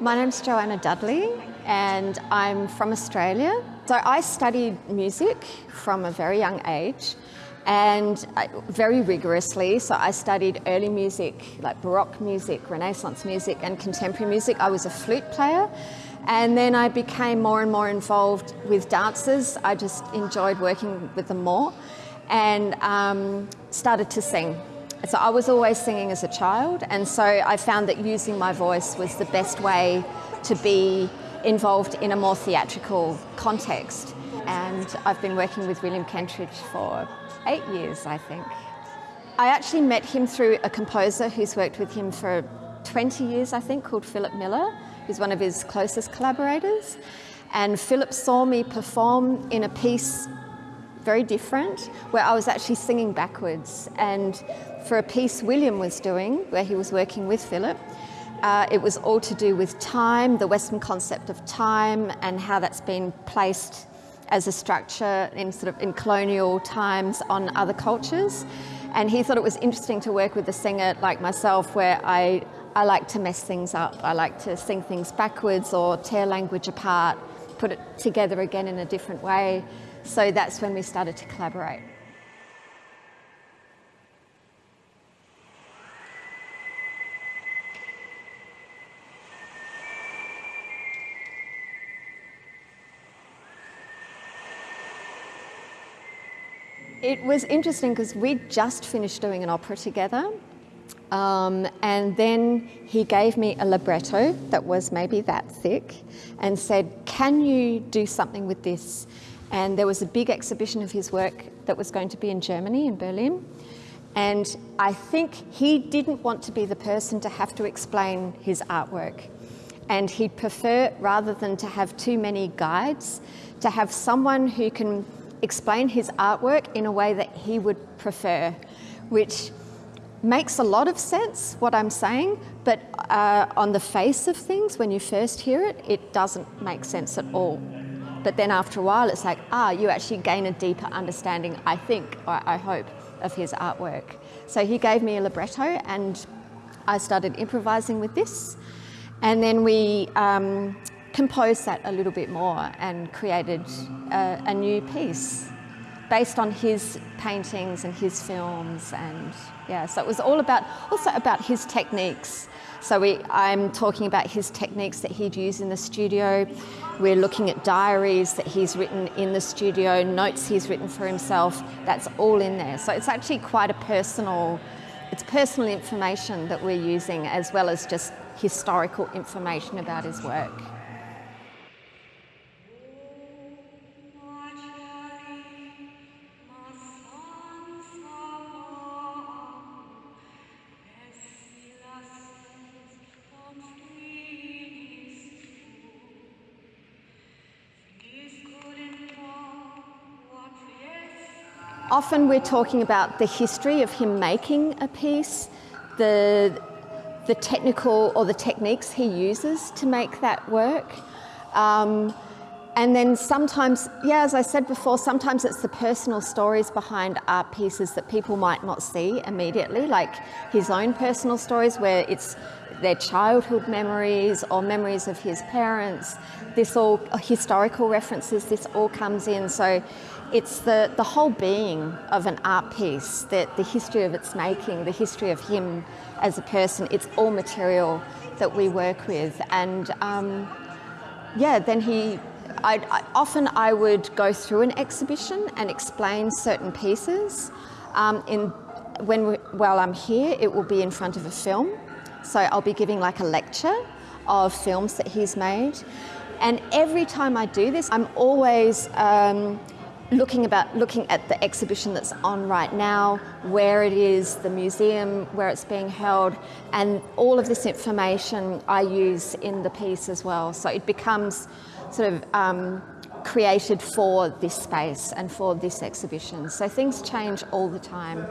My name's Joanna Dudley and I'm from Australia. So I studied music from a very young age and very rigorously. So I studied early music, like Baroque music, Renaissance music and contemporary music. I was a flute player and then I became more and more involved with dancers. I just enjoyed working with them more and um, started to sing. So I was always singing as a child and so I found that using my voice was the best way to be involved in a more theatrical context. And I've been working with William Kentridge for eight years, I think. I actually met him through a composer who's worked with him for 20 years, I think, called Philip Miller, who's one of his closest collaborators. And Philip saw me perform in a piece very different, where I was actually singing backwards. And for a piece William was doing, where he was working with Philip, uh, it was all to do with time, the Western concept of time, and how that's been placed as a structure in sort of in colonial times on other cultures. And he thought it was interesting to work with a singer like myself, where I I like to mess things up. I like to sing things backwards or tear language apart, put it together again in a different way. So that's when we started to collaborate. It was interesting because we just finished doing an opera together um, and then he gave me a libretto that was maybe that thick and said, can you do something with this? And there was a big exhibition of his work that was going to be in Germany, in Berlin. And I think he didn't want to be the person to have to explain his artwork. And he'd prefer, rather than to have too many guides, to have someone who can explain his artwork in a way that he would prefer, which makes a lot of sense what I'm saying, but uh, on the face of things, when you first hear it, it doesn't make sense at all. But then after a while, it's like, ah, you actually gain a deeper understanding, I think, or I hope, of his artwork. So he gave me a libretto and I started improvising with this. And then we um, composed that a little bit more and created a, a new piece based on his paintings and his films and yeah so it was all about also about his techniques. So we, I'm talking about his techniques that he'd use in the studio. We're looking at diaries that he's written in the studio notes he's written for himself. That's all in there. So it's actually quite a personal it's personal information that we're using as well as just historical information about his work. Often we're talking about the history of him making a piece, the, the technical or the techniques he uses to make that work. Um, and then sometimes, yeah, as I said before, sometimes it's the personal stories behind art pieces that people might not see immediately, like his own personal stories where it's their childhood memories or memories of his parents. This all, historical references, this all comes in. So it's the, the whole being of an art piece, the, the history of its making, the history of him as a person. It's all material that we work with. And um, yeah, then he, I'd, I, often I would go through an exhibition and explain certain pieces. Um, in, when we, while I'm here, it will be in front of a film. So I'll be giving like a lecture of films that he's made. And every time I do this, I'm always um, looking about looking at the exhibition that's on right now, where it is, the museum where it's being held, and all of this information I use in the piece as well. So it becomes sort of um, created for this space and for this exhibition. So things change all the time.